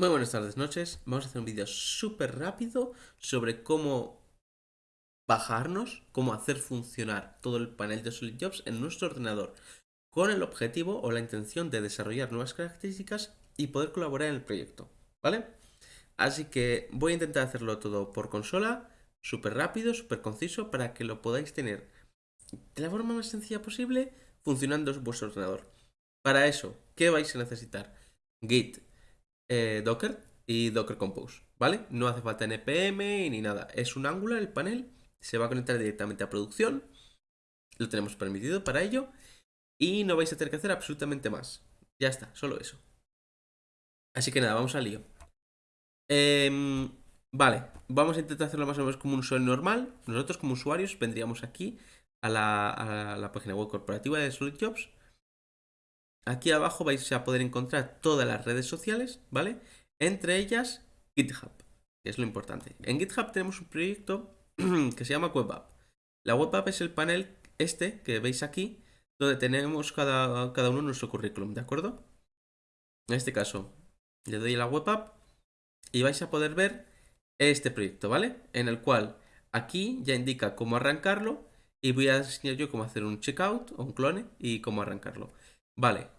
Muy buenas tardes, noches. Vamos a hacer un vídeo súper rápido sobre cómo bajarnos, cómo hacer funcionar todo el panel de SolidJobs en nuestro ordenador con el objetivo o la intención de desarrollar nuevas características y poder colaborar en el proyecto, ¿vale? Así que voy a intentar hacerlo todo por consola, súper rápido, súper conciso, para que lo podáis tener de la forma más sencilla posible funcionando en vuestro ordenador. Para eso, ¿qué vais a necesitar? Git, eh, Docker y Docker Compose, ¿vale? No hace falta NPM ni nada. Es un Angular el panel, se va a conectar directamente a producción. Lo tenemos permitido para ello. Y no vais a tener que hacer absolutamente más. Ya está, solo eso. Así que nada, vamos al lío. Em, vale, vamos a intentar hacerlo más o menos como un usuario normal. Nosotros como usuarios vendríamos aquí a la, a la página web corporativa de SolidJobs Aquí abajo vais a poder encontrar todas las redes sociales, ¿vale? Entre ellas GitHub, que es lo importante. En GitHub tenemos un proyecto que se llama WebApp. La WebApp es el panel este que veis aquí, donde tenemos cada, cada uno nuestro currículum, ¿de acuerdo? En este caso, le doy a la WebApp y vais a poder ver este proyecto, ¿vale? En el cual aquí ya indica cómo arrancarlo y voy a enseñar yo cómo hacer un checkout o un clone y cómo arrancarlo. Vale,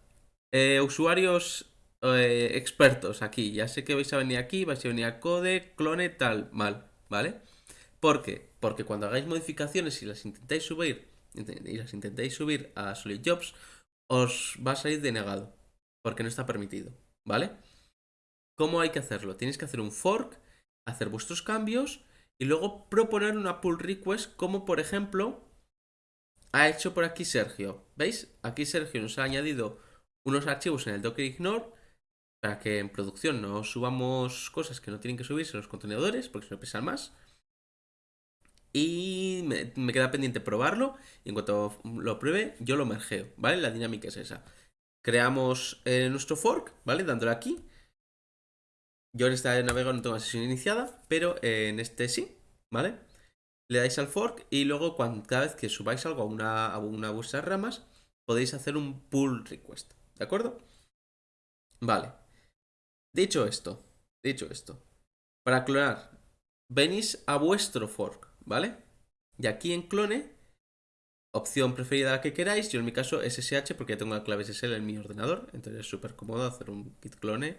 eh, usuarios eh, expertos aquí. Ya sé que vais a venir aquí, vais a venir a code, clone, tal, mal, ¿vale? ¿Por qué? Porque cuando hagáis modificaciones y las intentáis subir y las intentáis subir a SolidJobs, os va a salir denegado, porque no está permitido, ¿vale? ¿Cómo hay que hacerlo? Tienes que hacer un fork, hacer vuestros cambios y luego proponer una pull request como por ejemplo ha hecho por aquí Sergio. ¿Veis? Aquí Sergio nos ha añadido unos archivos en el Docker Ignore para que en producción no subamos cosas que no tienen que subirse en los contenedores porque se no pesan más. Y me, queda pendiente probarlo y en cuanto lo pruebe yo lo mergeo, ¿vale? La dinámica es esa. Creamos eh, nuestro fork, ¿vale? Dándole aquí. Yo en esta navegador no tengo la sesión iniciada, pero en este sí, ¿vale? Le dais al fork y luego cada vez que subáis algo a una, a una de vuestras ramas podéis hacer un pull request. ¿De acuerdo? Vale. Dicho esto, dicho esto, para clonar, venís a vuestro fork, ¿vale? Y aquí en clone, opción preferida la que queráis, yo en mi caso SSH porque tengo la clave SSL en mi ordenador, entonces es súper cómodo hacer un git clone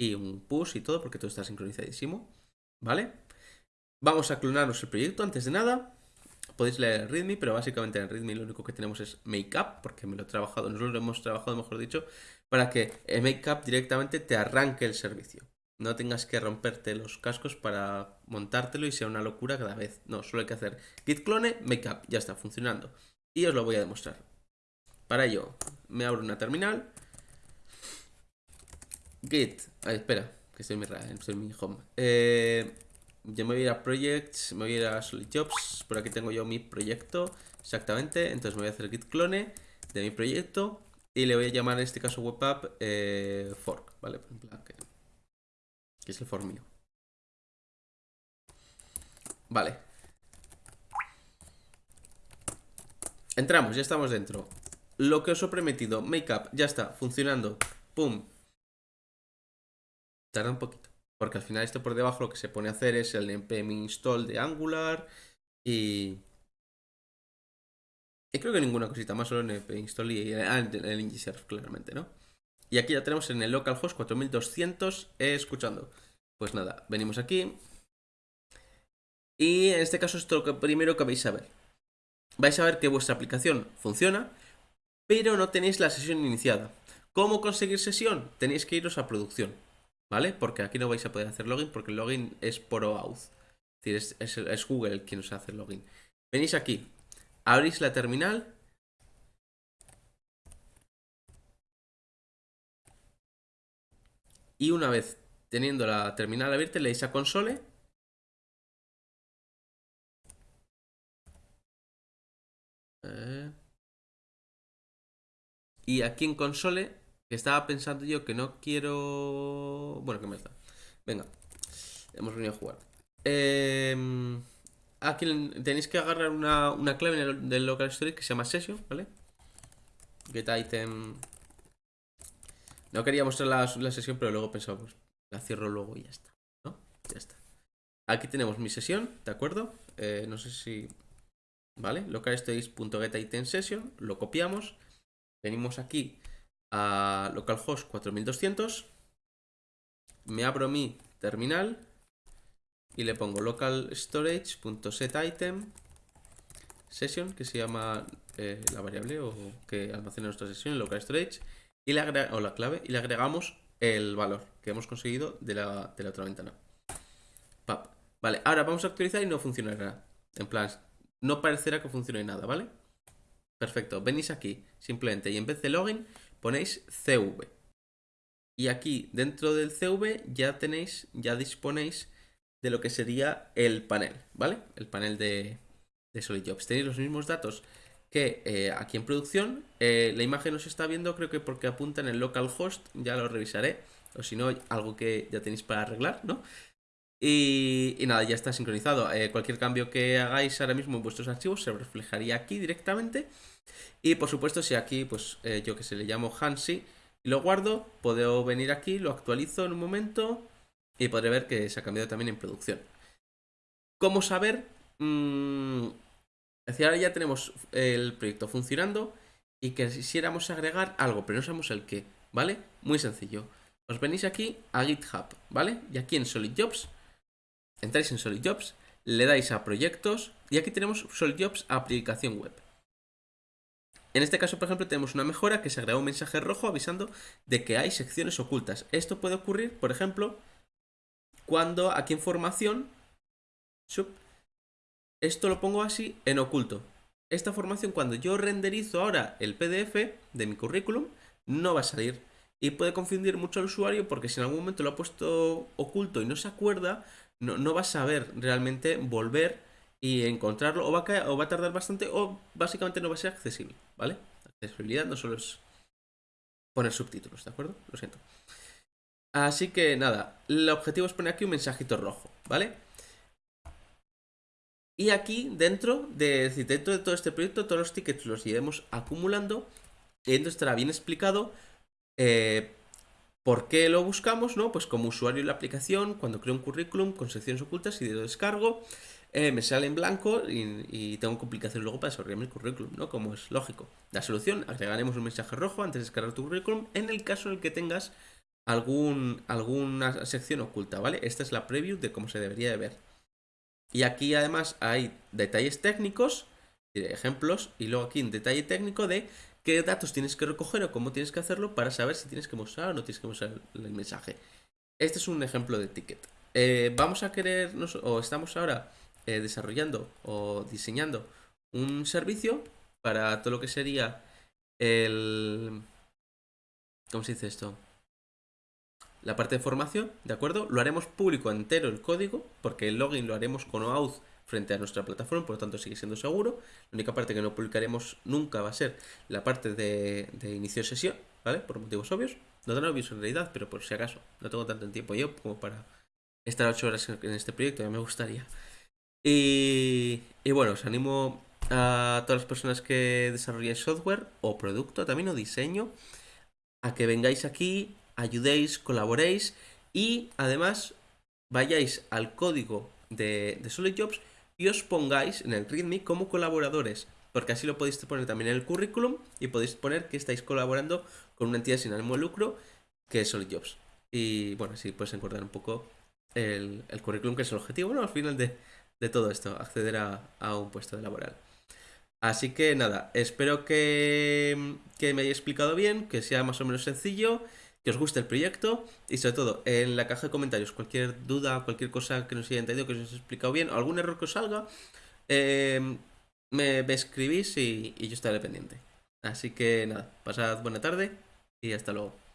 y un push y todo porque todo está sincronizadísimo, ¿vale? Vamos a clonarnos el proyecto antes de nada podéis leer el README, pero básicamente en el README lo único que tenemos es Makeup, porque me lo he trabajado, nosotros lo hemos trabajado, mejor dicho, para que el Makeup directamente te arranque el servicio. No tengas que romperte los cascos para montártelo y sea una locura cada vez. No, solo hay que hacer git clone, makeup, ya está funcionando. Y os lo voy a demostrar. Para ello, me abro una terminal. Git, ay, espera, que estoy en mi, home. Eh, yo me voy a ir a Projects, me voy a ir a Solid Jobs. Por aquí tengo yo mi proyecto, exactamente. Entonces me voy a hacer git clone de mi proyecto y le voy a llamar en este caso webapp eh, fork, ¿vale? que, que es el fork mío. Vale. Entramos, ya estamos dentro. Lo que os he prometido, Makeup, ya está, funcionando. Pum. Tarda un poquito. Porque al final esto por debajo lo que se pone a hacer es el npm install de Angular y... Y creo que ninguna cosita más, solo npm install y ah, el, el claramente, ¿no? Y aquí ya tenemos en el localhost 4200 escuchando. Pues nada, venimos aquí. Y en este caso esto es lo primero que vais a ver. Vais a ver que vuestra aplicación funciona, pero no tenéis la sesión iniciada. ¿Cómo conseguir sesión? Tenéis que iros a producción. ¿Vale? Porque aquí no vais a poder hacer login porque el login es por OAuth. Es decir, es, Google quien os hace el login. Venís aquí, abrís la terminal. Y una vez teniendo la terminal abierta, le dais a console. Eh. Y aquí en console estaba pensando yo que no quiero... Bueno, que me está. Venga. Hemos venido a jugar. Em, aquí tenéis que agarrar una, clave del local storage que se llama session, ¿vale? Get item... No quería mostrar la, sesión, pero luego pensamos, La cierro luego y ya está. Ya está. Aquí tenemos mi sesión, ¿de acuerdo? Eh, no sé si... ¿Vale? session lo copiamos, venimos aquí a localhost 4200, me abro mi terminal y le pongo local storage.setItem session, que se llama eh, la variable o que almacena nuestra sesión local storage, y le o la clave, y le agregamos el valor que hemos conseguido de la, de la otra ventana. Vale, ahora vamos a actualizar y no funcionará. En plan, no parecerá que funcione nada, ¿vale? Perfecto, venís aquí simplemente y en vez de login ponéis CV. Y aquí dentro del CV ya tenéis, ya disponéis de lo que sería el panel, ¿vale? El panel de, de SolidJobs. Tenéis los mismos datos que eh, aquí en producción. Eh, la imagen no se está viendo, creo que porque apunta en el localhost, ya lo revisaré. O si no, algo que ya tenéis para arreglar, ¿no? Y, nada, ya está sincronizado. Eh, cualquier cambio que hagáis ahora mismo en vuestros archivos se reflejaría aquí directamente. Y por supuesto, si aquí, pues yo que se le llamo Hansi y lo guardo, puedo venir aquí, lo actualizo en un momento y podré ver que se ha cambiado también en producción. ¿Cómo saber? Mm, ahora ya tenemos el proyecto funcionando y que quisiéramos agregar algo, pero no sabemos el qué, ¿vale? Muy sencillo. Os venís aquí a GitHub, ¿vale? Y aquí en SolidJobs, entráis en SolidJobs, le dais a proyectos y aquí tenemos SolidJobs aplicación web. En este caso, por ejemplo, tenemos una mejora que se agrega un mensaje rojo avisando de que hay secciones ocultas. Esto puede ocurrir, por ejemplo, cuando aquí en formación, esto lo pongo así en oculto. Esta formación, cuando yo renderizo ahora el PDF de mi currículum, no va a salir. Y puede confundir mucho al usuario porque si en algún momento lo ha puesto oculto y no se acuerda, no, va a saber realmente volver y encontrarlo o va, a o va a tardar bastante o básicamente no va a ser accesible, ¿vale? Accesibilidad no solo es poner subtítulos, ¿de acuerdo? Lo siento. Así que nada, el objetivo es poner aquí un mensajito rojo, ¿vale? Y aquí dentro de, dentro de todo este proyecto, todos los tickets los iremos acumulando. Y entonces estará bien explicado eh, por qué lo buscamos, ¿no? Pues como usuario de la aplicación, cuando creo un currículum con secciones ocultas y de descargo, eh, me sale en blanco y, tengo complicaciones luego para desarrollar mi currículum, ¿no? Como es lógico. La solución, agregaremos un mensaje rojo antes de descargar tu currículum en el caso en el que tengas algún, alguna sección oculta, ¿vale? Esta es la preview de cómo se debería de ver. Y aquí además hay detalles técnicos, ejemplos, y luego aquí un detalle técnico de qué datos tienes que recoger o cómo tienes que hacerlo para saber si tienes que mostrar o no tienes que mostrar el mensaje. Este es un ejemplo de ticket. Eh, vamos a querer, o estamos ahora eh, desarrollando o diseñando un servicio para todo lo que sería el... ¿Cómo se dice esto? la parte de formación, ¿de acuerdo? Lo haremos público entero el código, porque el login lo haremos con OAuth frente a nuestra plataforma, por lo tanto sigue siendo seguro. La única parte que no publicaremos nunca va a ser la parte de, inicio de sesión, ¿vale? Por motivos obvios. No tan obvios en realidad, pero por si acaso. No tengo tanto tiempo yo como para estar 8 horas en este proyecto, ya me gustaría. Y, bueno, os animo a todas las personas que desarrollen software o producto también o diseño a que vengáis aquí ayudéis, colaboréis y además vayáis al código de, de SolidJobs y os pongáis en el README como colaboradores, porque así lo podéis poner también en el currículum y podéis poner que estáis colaborando con una entidad sin ánimo de lucro que es SolidJobs. Y bueno, así puedes encontrar un poco el, currículum que es el objetivo, bueno, al final de, todo esto, acceder a, a un puesto de laboral. Así que nada, espero que, que me haya explicado bien, que sea más o menos sencillo que os guste el proyecto y sobre todo en la caja de comentarios cualquier duda, cualquier cosa que no os haya entendido, que os haya explicado bien, o algún error que os salga, eh, me, escribís y yo estaré pendiente. Así que nada, pasad buena tarde y hasta luego.